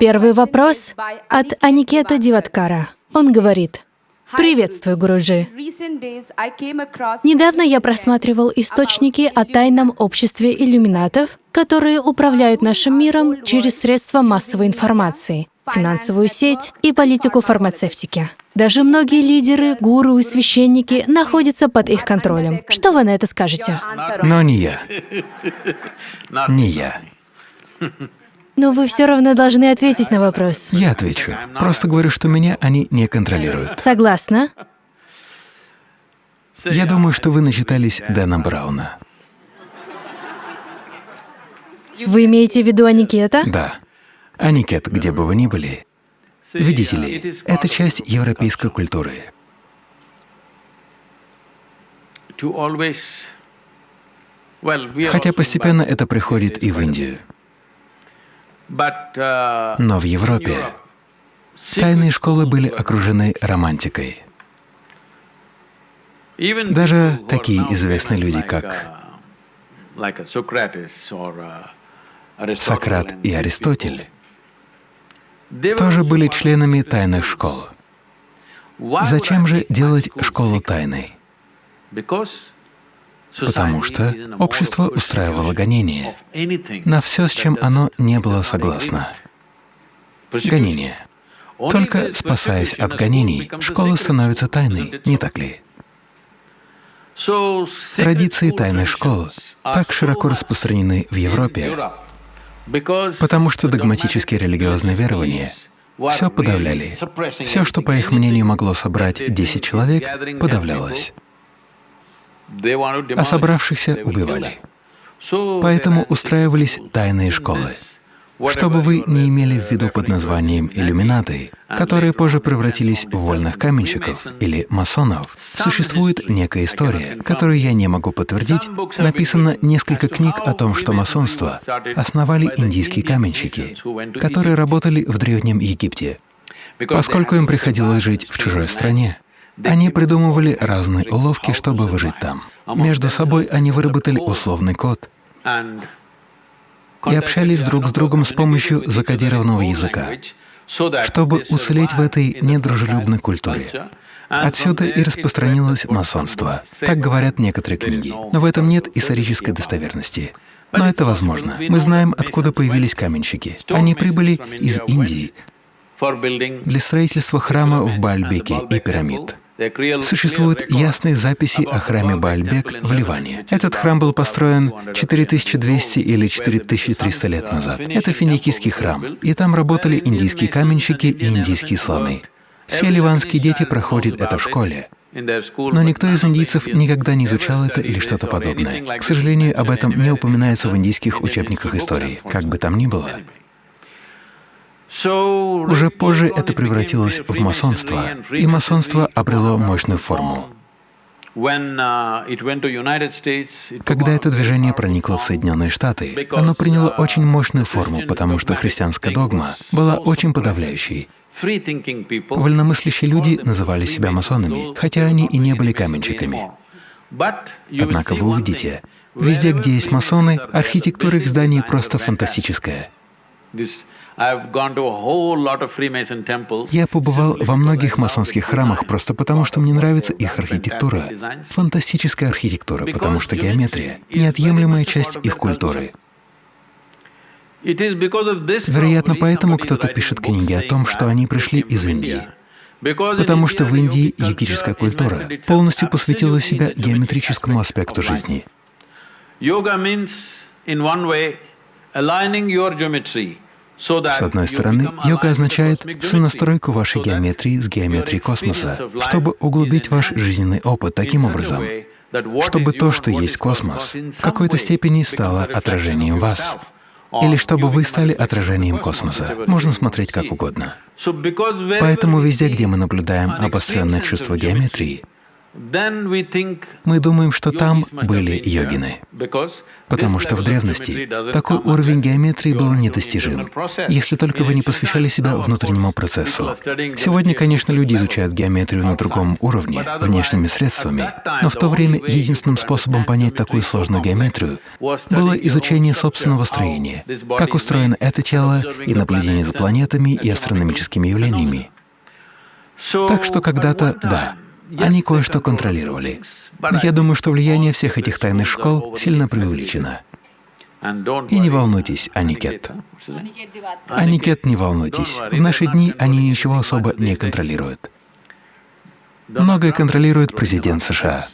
Первый вопрос от Аникета Диваткара. Он говорит, Приветствую, Гуруджи. Недавно я просматривал источники о тайном обществе иллюминатов, которые управляют нашим миром через средства массовой информации, финансовую сеть и политику фармацевтики. Даже многие лидеры, гуру и священники находятся под их контролем. Что вы на это скажете? Но не я. Не я. Но вы все равно должны ответить на вопрос. Я отвечу. Просто говорю, что меня они не контролируют. Согласна? Я думаю, что вы начитались Дэна Брауна. Вы имеете в виду Аникета? Да. Аникет, где бы вы ни были, видите ли, это часть европейской культуры. Хотя постепенно это приходит и в Индию. Но в Европе тайные школы были окружены романтикой. Даже такие известные люди, как Сократ и Аристотель, тоже были членами тайных школ. Зачем же делать школу тайной? Потому что общество устраивало гонения на все, с чем оно не было согласно. Гонения. Только спасаясь от гонений, школа становится тайной, не так ли? Традиции тайных школ так широко распространены в Европе, потому что догматические религиозные верования все подавляли. Все, что, по их мнению, могло собрать 10 человек, подавлялось а собравшихся убивали. Поэтому устраивались тайные школы, чтобы вы не имели в виду под названием иллюминаты, которые позже превратились в вольных каменщиков или масонов. Существует некая история, которую я не могу подтвердить. Написано несколько книг о том, что масонство основали индийские каменщики, которые работали в Древнем Египте, поскольку им приходилось жить в чужой стране. Они придумывали разные уловки, чтобы выжить там. Между собой они выработали условный код и общались друг с другом с помощью закодированного языка, чтобы уцелеть в этой недружелюбной культуре. Отсюда и распространилось масонство. Так говорят некоторые книги. Но в этом нет исторической достоверности. Но это возможно. Мы знаем, откуда появились каменщики. Они прибыли из Индии для строительства храма в Бальбеке и пирамид. Существуют ясные записи о храме Баальбек в Ливане. Этот храм был построен 4200 или 4300 лет назад. Это финикийский храм, и там работали индийские каменщики и индийские слоны. Все ливанские дети проходят это в школе. Но никто из индийцев никогда не изучал это или что-то подобное. К сожалению, об этом не упоминается в индийских учебниках истории. Как бы там ни было, уже позже это превратилось в масонство, и масонство обрело мощную форму. Когда это движение проникло в Соединенные Штаты, оно приняло очень мощную форму, потому что христианская догма была очень подавляющей. Вольномыслящие люди называли себя масонами, хотя они и не были каменщиками. Однако вы увидите, везде, где есть масоны, архитектура их зданий просто фантастическая. Я побывал во многих масонских храмах просто потому, что мне нравится их архитектура. Фантастическая архитектура, потому что геометрия — неотъемлемая часть их культуры. Вероятно, поэтому кто-то пишет книги о том, что они пришли из Индии. Потому что в Индии йогическая культура полностью посвятила себя геометрическому аспекту жизни. Йога с одной стороны, йога означает сонастройку вашей геометрии с геометрией космоса, чтобы углубить ваш жизненный опыт таким образом, чтобы то, что есть космос, в какой-то степени стало отражением вас, или чтобы вы стали отражением космоса. Можно смотреть как угодно. Поэтому везде, где мы наблюдаем обостренное чувство геометрии, мы думаем, что там были йогины, потому что в древности такой уровень геометрии был недостижим, если только вы не посвящали себя внутреннему процессу. Сегодня, конечно, люди изучают геометрию на другом уровне, внешними средствами, но в то время единственным способом понять такую сложную геометрию было изучение собственного строения, как устроено это тело и наблюдение за планетами и астрономическими явлениями. Так что когда-то — да, они кое-что контролировали. Я думаю, что влияние всех этих тайных школ сильно преувеличено. И не волнуйтесь, Аникет. Аникет, не волнуйтесь. В наши дни они ничего особо не контролируют. Многое контролирует президент США.